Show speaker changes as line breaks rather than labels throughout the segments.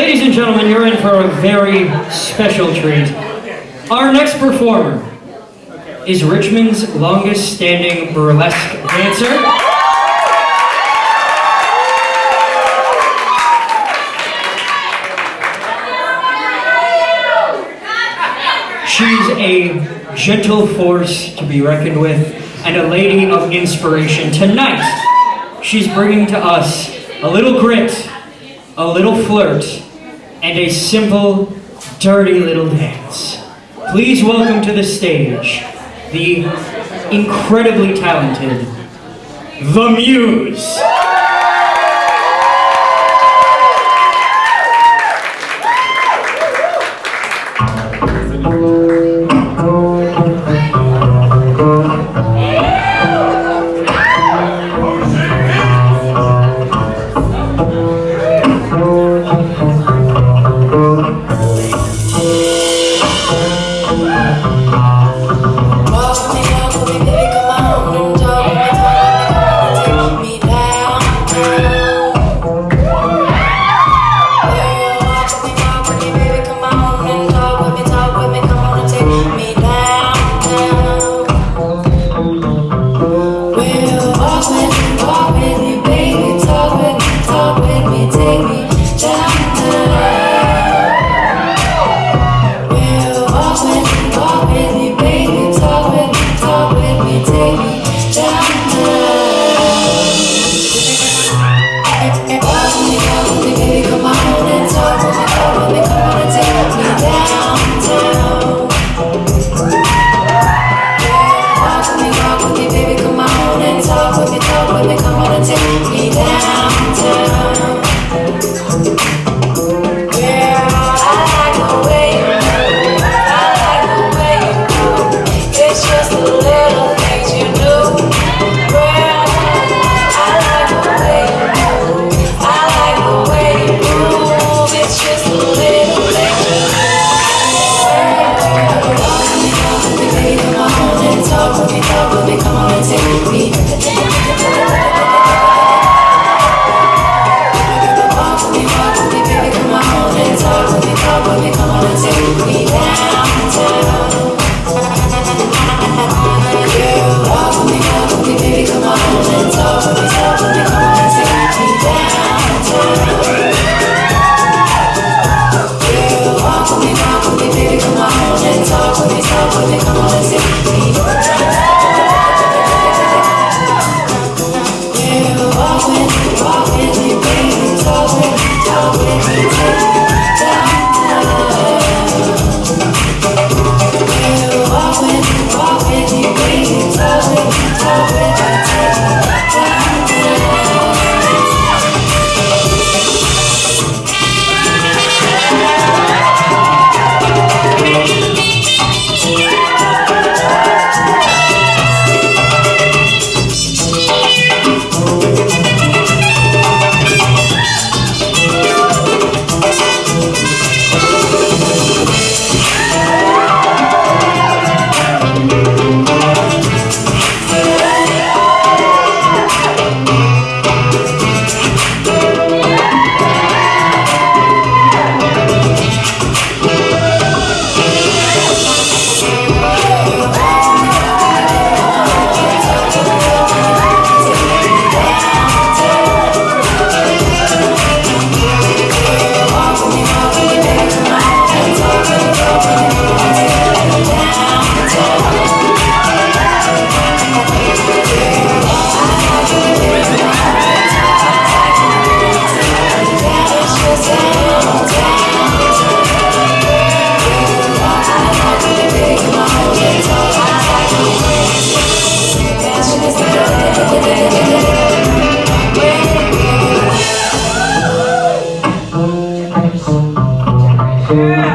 Ladies and gentlemen, you're in for a very special treat. Our next performer is Richmond's longest standing burlesque dancer. She's a gentle force to be reckoned with and a lady of inspiration. Tonight, she's bringing to us a little grit, a little flirt, and a simple, dirty little dance. Please welcome to the stage the incredibly talented The Muse.
Lost in the alchemy, baby, come on. Take Yeah.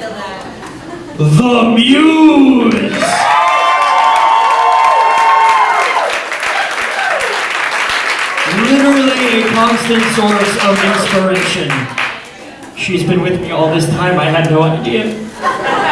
The Muse. Literally a constant source of inspiration. She's been with me all this time, I had no idea.